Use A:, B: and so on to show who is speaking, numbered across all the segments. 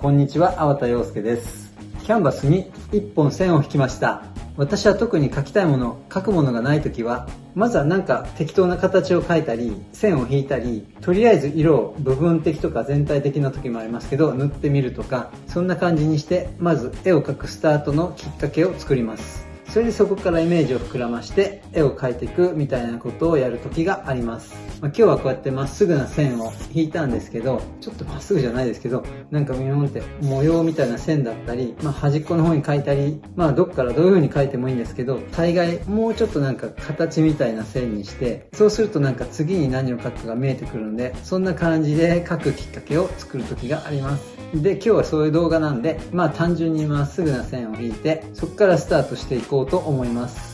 A: こんにちは、粟田洋介です。キャンバスに1本線を引きました。私は特に書きたいもの、書くものがない時は、まずはなんか適当な形を描いたり、線を引いたり、とりあえず色を部分的とか全体的な時もありますけど、塗ってみるとか、そんな感じにして、まず絵を描くスタートのきっかけを作ります。それでそこからイメージを膨らまして絵を描いていくみたいなことをやる時があります。まあ、今日はこうやってまっすぐな線を引いたんですけど、ちょっとまっすぐじゃないですけど、なんか見守って模様みたいな線だったり、まあ、端っこの方に描いたり、まあどっからどういう風に描いてもいいんですけど、大概もうちょっとなんか形みたいな線にして、そうするとなんか次に何を描くかが見えてくるので、そんな感じで描くきっかけを作る時があります。で、今日はそういう動画なんで、まあ単純にまっすぐな線を引いて、そこからスタートしていこうと思います。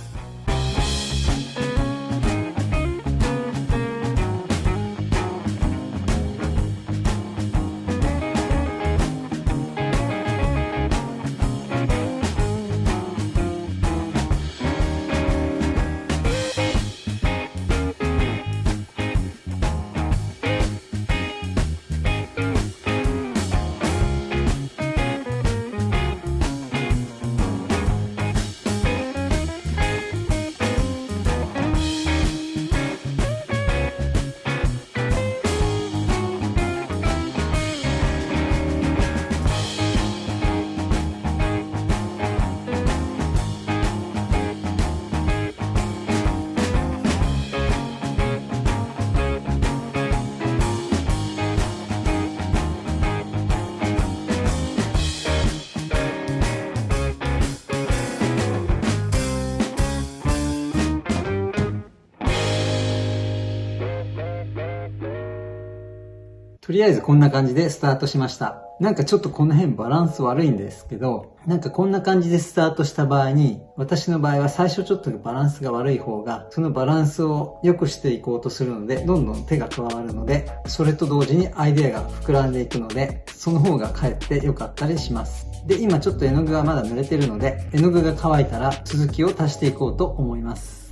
A: とりあえずこんな感じでスタートしました。なんかちょっとこの辺バランス悪いんですけど、なんかこんな感じでスタートした場合に、私の場合は最初ちょっとバランスが悪い方が、そのバランスを良くしていこうとするので、どんどん手が加わるので、それと同時にアイデアが膨らんでいくので、その方がかえって良かったりします。で、今ちょっと絵の具がまだ濡れてるので、絵の具が乾いたら続きを足していこうと思います。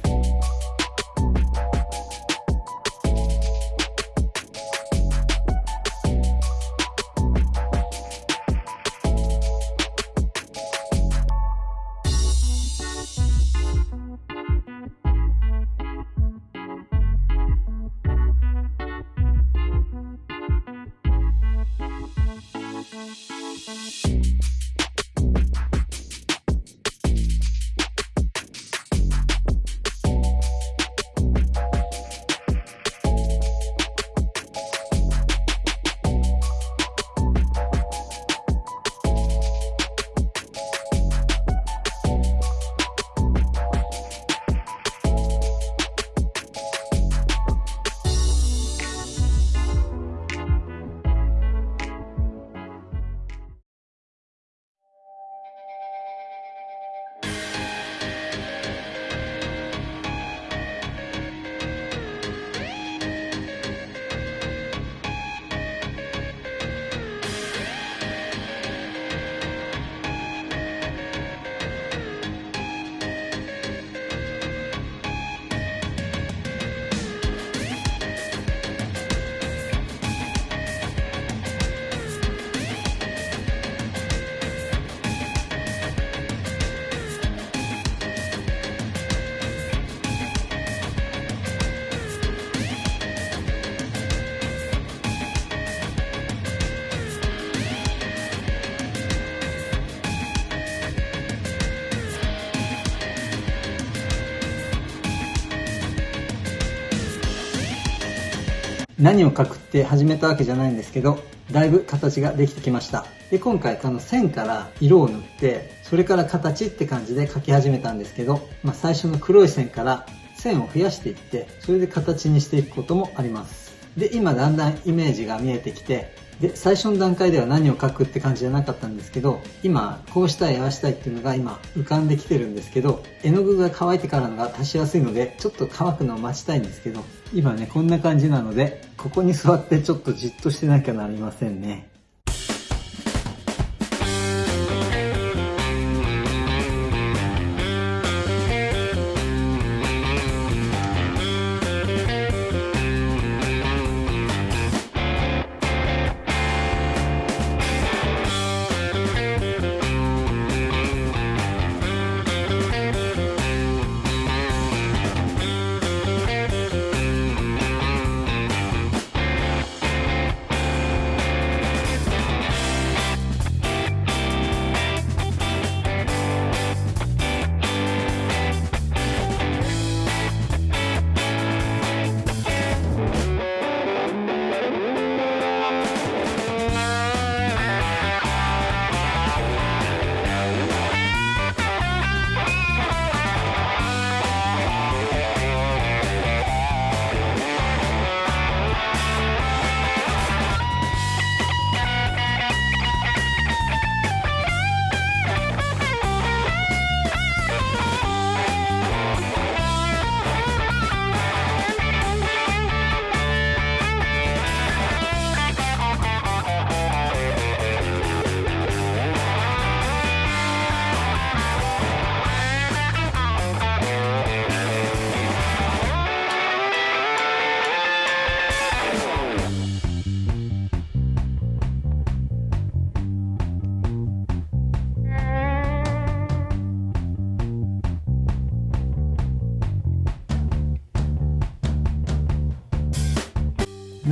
A: 何を描くって始めたわけじゃないんですけど、だいぶ形ができてきました。で、今回この線から色を塗って、それから形って感じで描き始めたんですけど、まあ、最初の黒い線から線を増やしていって、それで形にしていくこともあります。で、今だんだんイメージが見えてきて、で、最初の段階では何を書くって感じじゃなかったんですけど、今、こうしたい、合わしたいっていうのが今浮かんできてるんですけど、絵の具が乾いてからのが足しやすいので、ちょっと乾くのを待ちたいんですけど、今ね、こんな感じなので、ここに座ってちょっとじっとしてなきゃなりませんね。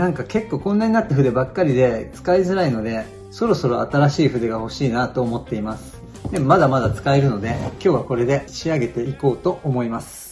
A: なんか結構こんなになった筆ばっかりで使いづらいので、そろそろ新しい筆が欲しいなと思っています。でもまだまだ使えるので、今日はこれで仕上げていこうと思います。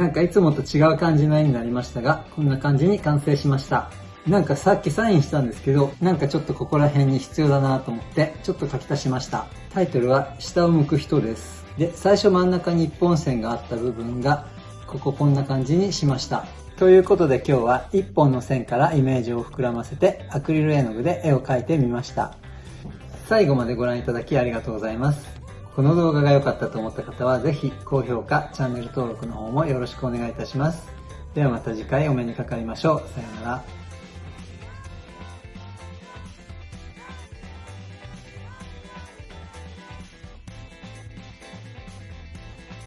A: なんかいつもと違う感じの絵になりましたが、こんな感じに完成しました。なんかさっきサインしたんですけど、なんかちょっとここら辺に必要だなと思って、ちょっと書き足しました。タイトルは、下を向く人です。で、最初真ん中に一本線があった部分が、こここんな感じにしました。ということで今日は一本の線からイメージを膨らませてアクリル絵の具で絵を描いてみました。最後までご覧いただきありがとうございます。この動画が良かったと思った方はぜひ高評価、チャンネル登録の方もよろしくお願いいたします。ではまた次回お目にかかりましょう。さようなら。